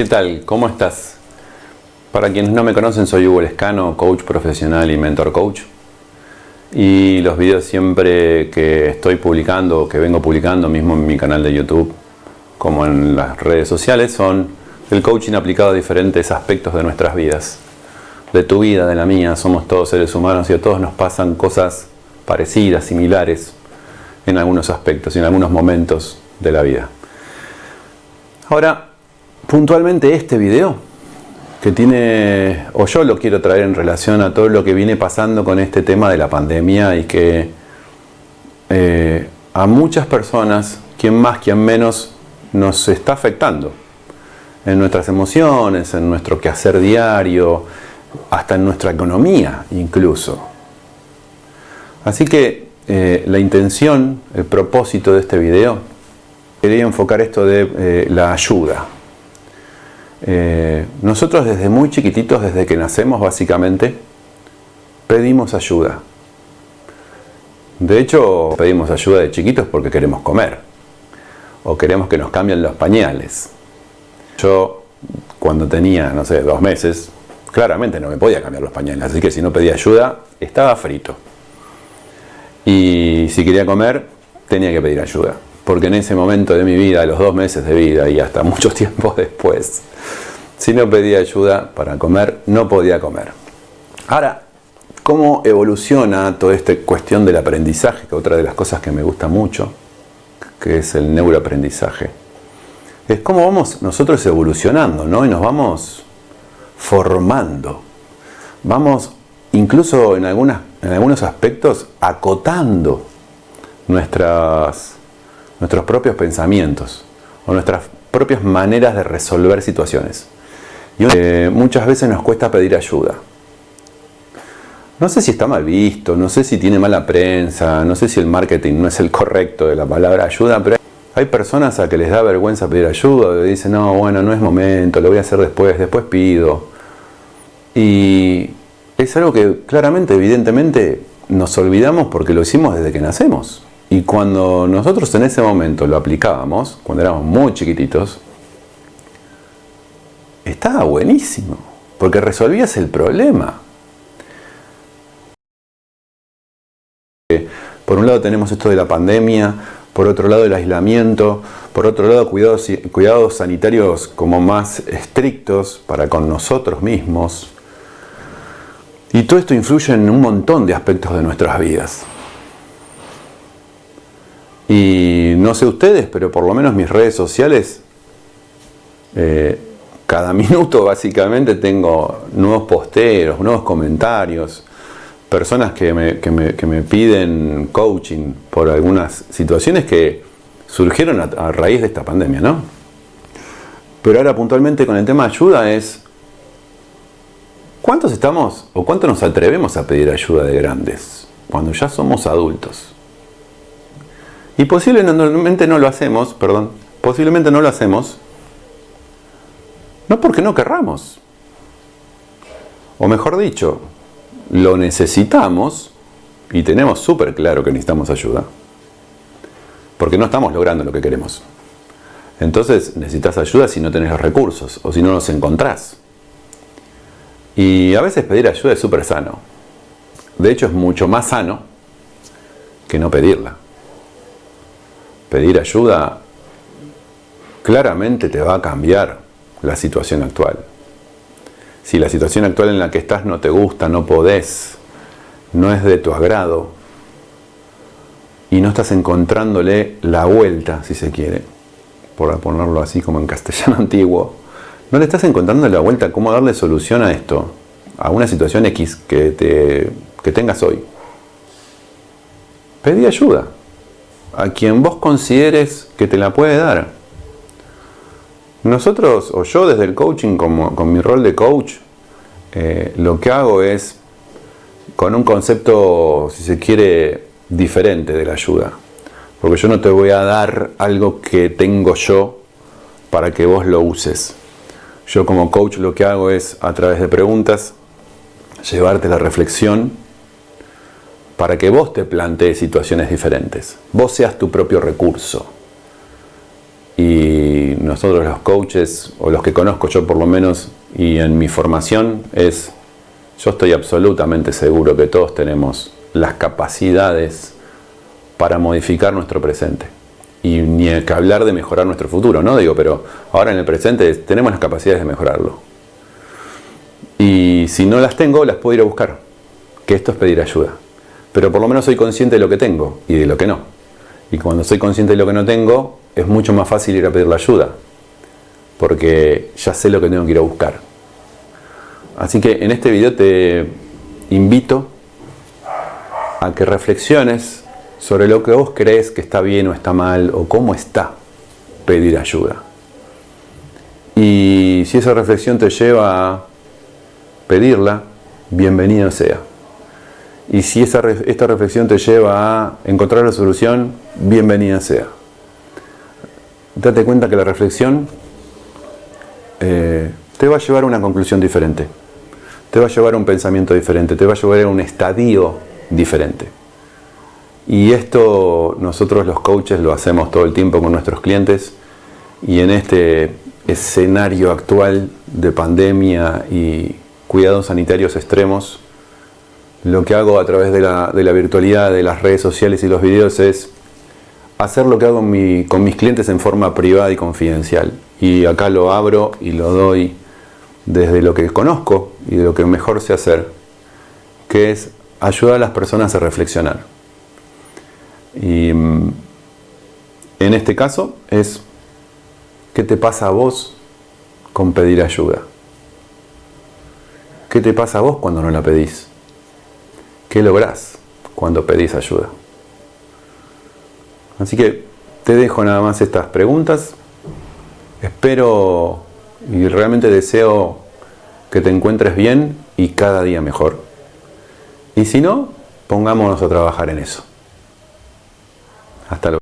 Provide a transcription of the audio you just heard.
¿Qué tal? ¿Cómo estás? Para quienes no me conocen, soy Hugo Lescano, coach profesional y mentor coach. Y los videos siempre que estoy publicando, que vengo publicando mismo en mi canal de YouTube, como en las redes sociales, son el coaching aplicado a diferentes aspectos de nuestras vidas. De tu vida, de la mía, somos todos seres humanos y a todos nos pasan cosas parecidas, similares, en algunos aspectos y en algunos momentos de la vida. Ahora, puntualmente este video, que tiene, o yo lo quiero traer en relación a todo lo que viene pasando con este tema de la pandemia y que eh, a muchas personas, quien más, quien menos, nos está afectando en nuestras emociones, en nuestro quehacer diario, hasta en nuestra economía incluso. Así que eh, la intención, el propósito de este video, quería enfocar esto de eh, la ayuda. Eh, nosotros desde muy chiquititos, desde que nacemos básicamente, pedimos ayuda. De hecho, pedimos ayuda de chiquitos porque queremos comer. O queremos que nos cambien los pañales. Yo, cuando tenía, no sé, dos meses, claramente no me podía cambiar los pañales. Así que si no pedía ayuda, estaba frito. Y si quería comer, tenía que pedir ayuda porque en ese momento de mi vida, los dos meses de vida y hasta mucho tiempo después, si no pedía ayuda para comer, no podía comer. Ahora, ¿cómo evoluciona toda esta cuestión del aprendizaje? Que otra de las cosas que me gusta mucho, que es el neuroaprendizaje. Es cómo vamos nosotros evolucionando, ¿no? Y nos vamos formando. Vamos, incluso en, algunas, en algunos aspectos, acotando nuestras nuestros propios pensamientos o nuestras propias maneras de resolver situaciones. Y eh, muchas veces nos cuesta pedir ayuda. No sé si está mal visto, no sé si tiene mala prensa, no sé si el marketing no es el correcto de la palabra ayuda, pero hay personas a que les da vergüenza pedir ayuda, dicen, no, bueno, no es momento, lo voy a hacer después, después pido. Y es algo que claramente, evidentemente, nos olvidamos porque lo hicimos desde que nacemos. Y cuando nosotros en ese momento lo aplicábamos, cuando éramos muy chiquititos, estaba buenísimo, porque resolvías el problema. Por un lado tenemos esto de la pandemia, por otro lado el aislamiento, por otro lado cuidados, cuidados sanitarios como más estrictos para con nosotros mismos. Y todo esto influye en un montón de aspectos de nuestras vidas. Y no sé ustedes, pero por lo menos mis redes sociales, eh, cada minuto básicamente tengo nuevos posteros, nuevos comentarios, personas que me, que me, piden coaching por algunas situaciones que surgieron a, a, raíz de esta pandemia, ¿no? Pero ahora puntualmente con el tema de ayuda es, ¿cuántos estamos o cuánto nos atrevemos a pedir ayuda de grandes cuando ya somos adultos? Y posiblemente no lo hacemos, perdón, posiblemente no lo hacemos, no porque no querramos. O mejor dicho, lo necesitamos y tenemos súper claro que necesitamos ayuda. Porque no estamos logrando lo que queremos. Entonces necesitas ayuda si no tenés los recursos o si no los encontrás. Y a veces pedir ayuda es súper sano. De hecho es mucho más sano que no pedirla pedir ayuda claramente te va a cambiar la situación actual. Si la situación actual en la que estás no te gusta, no podés, no es de tu agrado y no estás encontrándole la vuelta, si se quiere, por ponerlo así como en castellano antiguo, no le estás encontrando la vuelta cómo darle solución a esto, a una situación X que, te, que tengas hoy. Pedí ayuda a quien vos consideres que te la puede dar. Nosotros, o yo desde el coaching, como, con mi rol de coach, eh, lo que hago es con un concepto, si se quiere, diferente de la ayuda. Porque yo no te voy a dar algo que tengo yo para que vos lo uses. Yo como coach lo que hago es, a través de preguntas, llevarte la reflexión para que vos te plantees situaciones diferentes. Vos seas tu propio recurso. Y nosotros los coaches, o los que conozco yo por lo menos, y en mi formación, es, yo estoy absolutamente seguro que todos tenemos las capacidades para modificar nuestro presente. Y ni que hablar de mejorar nuestro futuro, ¿no? Digo, pero ahora en el presente tenemos las capacidades de mejorarlo. Y si no las tengo, las puedo ir a buscar. Que esto es pedir ayuda. Pero por lo menos soy consciente de lo que tengo y de lo que no. Y cuando soy consciente de lo que no tengo, es mucho más fácil ir a pedir la ayuda. Porque ya sé lo que tengo que ir a buscar. Así que en este video te invito a que reflexiones sobre lo que vos crees que está bien o está mal o cómo está pedir ayuda. Y si esa reflexión te lleva a pedirla, bienvenido sea. Y si esta reflexión te lleva a encontrar la solución, bienvenida sea. Date cuenta que la reflexión eh, te va a llevar a una conclusión diferente, te va a llevar a un pensamiento diferente, te va a llevar a un estadio diferente. Y esto nosotros los coaches lo hacemos todo el tiempo con nuestros clientes y en este escenario actual de pandemia y cuidados sanitarios extremos, lo que hago a través de la, virtualidad, de las redes sociales y los videos es hacer lo que hago con mis clientes en forma privada y confidencial. Y acá lo abro y lo doy desde lo que conozco y de lo que mejor sé hacer, que es ayudar a las personas a reflexionar. Y mm, en este caso es, ¿qué te pasa a vos con pedir ayuda? ¿Qué te pasa a vos cuando no la pedís? ¿Qué lográs cuando pedís ayuda? Así que te dejo nada más estas preguntas. Espero y realmente deseo que te encuentres bien y cada día mejor. Y si no, pongámonos a trabajar en eso. Hasta luego.